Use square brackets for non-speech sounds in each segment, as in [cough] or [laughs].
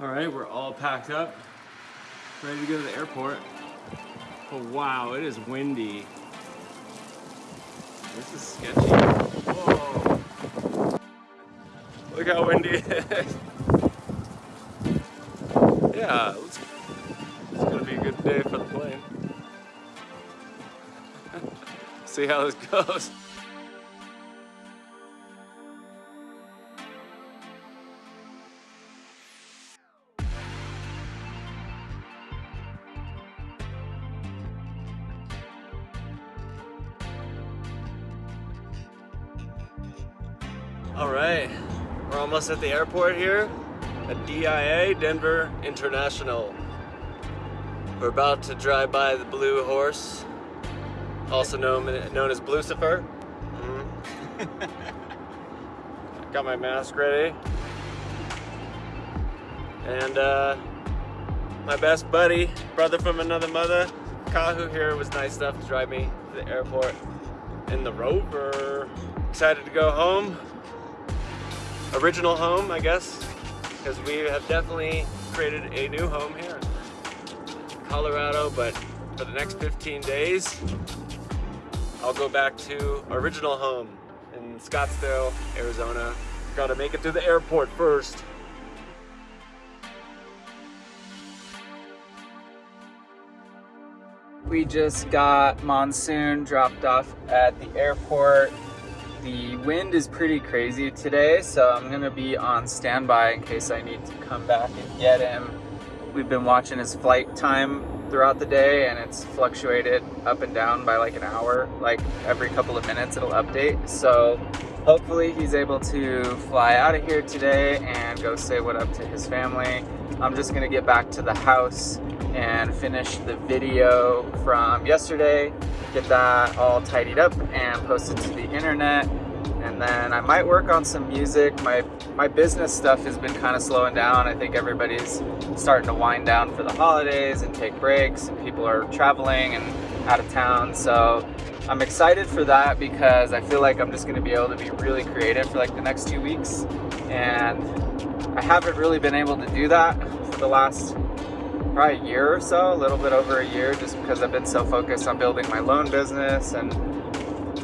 All right, we're all packed up, ready to go to the airport. Oh wow, it is windy. This is sketchy. Whoa. Look how windy it is. Yeah, it's, it's gonna be a good day for the plane. [laughs] See how this goes. All right, we're almost at the airport here at DIA, Denver International. We're about to drive by the Blue Horse, also known, known as Blucifer. Mm. [laughs] Got my mask ready. And uh, my best buddy, brother from another mother, Kahu here was nice enough to drive me to the airport in the Rover. Excited to go home original home, I guess, because we have definitely created a new home here in Colorado, but for the next 15 days, I'll go back to original home in Scottsdale, Arizona. Gotta make it to the airport first. We just got Monsoon dropped off at the airport. The wind is pretty crazy today, so I'm gonna be on standby in case I need to come back and get him. We've been watching his flight time throughout the day and it's fluctuated up and down by like an hour, like every couple of minutes it'll update. So hopefully he's able to fly out of here today and go say what up to his family. I'm just gonna get back to the house and finish the video from yesterday get that all tidied up and posted to the internet. And then I might work on some music. My, my business stuff has been kind of slowing down. I think everybody's starting to wind down for the holidays and take breaks and people are traveling and out of town. So I'm excited for that because I feel like I'm just gonna be able to be really creative for like the next two weeks. And I haven't really been able to do that for the last probably a year or so, a little bit over a year, just because I've been so focused on building my loan business and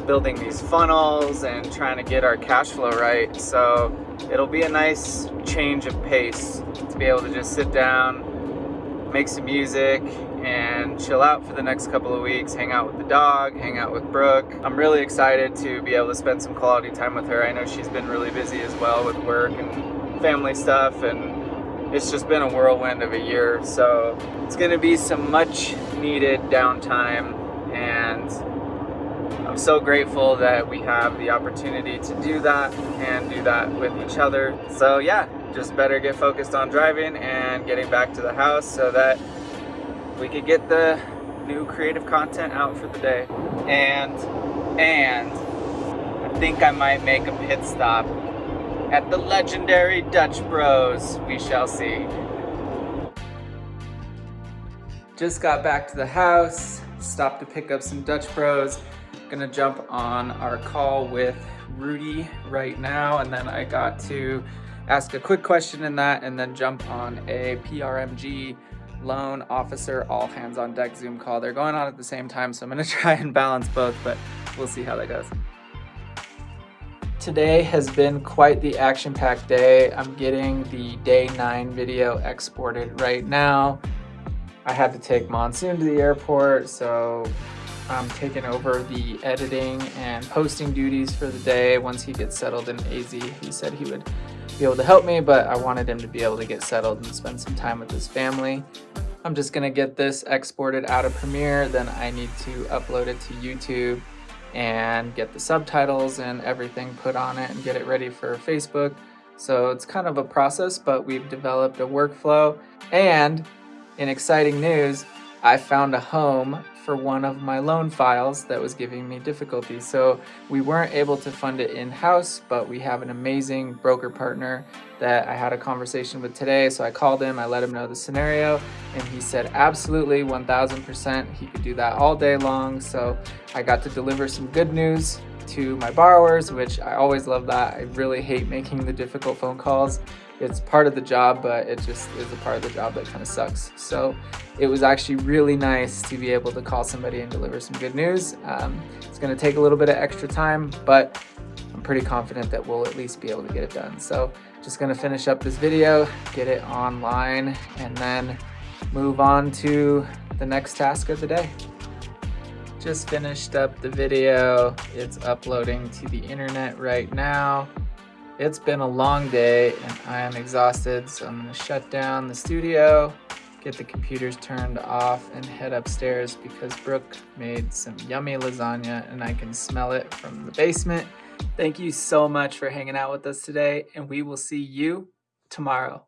building these funnels and trying to get our cash flow right. So it'll be a nice change of pace to be able to just sit down, make some music, and chill out for the next couple of weeks, hang out with the dog, hang out with Brooke. I'm really excited to be able to spend some quality time with her. I know she's been really busy as well with work and family stuff and it's just been a whirlwind of a year. So it's gonna be some much needed downtime and So grateful that we have the opportunity to do that and do that with each other. So yeah, just better get focused on driving and getting back to the house so that we could get the new creative content out for the day. And, and I think I might make a pit stop at the legendary Dutch Bros. We shall see. Just got back to the house, stopped to pick up some Dutch Bros. Gonna jump on our call with Rudy right now, and then I got to ask a quick question in that and then jump on a PRMG loan officer all hands on deck Zoom call. They're going on at the same time, so I'm gonna [laughs] try and balance both, but we'll see how that goes. Today has been quite the action-packed day. I'm getting the day nine video exported right now. I had to take Monsoon to the airport, so I'm taking over the editing and posting duties for the day once he gets settled in AZ. He said he would be able to help me, but I wanted him to be able to get settled and spend some time with his family. I'm just gonna get this exported out of Premiere, then I need to upload it to YouTube and get the subtitles and everything put on it and get it ready for Facebook. So it's kind of a process, but we've developed a workflow. And in exciting news, I found a home for one of my loan files that was giving me difficulty. So we weren't able to fund it in-house, but we have an amazing broker partner that I had a conversation with today. So I called him, I let him know the scenario, and he said absolutely 1000% he could do that all day long. So I got to deliver some good news to my borrowers, which I always love that. I really hate making the difficult phone calls it's part of the job, but it just is a part of the job that kind of sucks. So it was actually really nice to be able to call somebody and deliver some good news. Um, it's going to take a little bit of extra time, but I'm pretty confident that we'll at least be able to get it done. So just going to finish up this video, get it online, and then move on to the next task of the day. Just finished up the video. It's uploading to the internet right now. It's been a long day and I am exhausted, so I'm gonna shut down the studio, get the computers turned off and head upstairs because Brooke made some yummy lasagna and I can smell it from the basement. Thank you so much for hanging out with us today and we will see you tomorrow.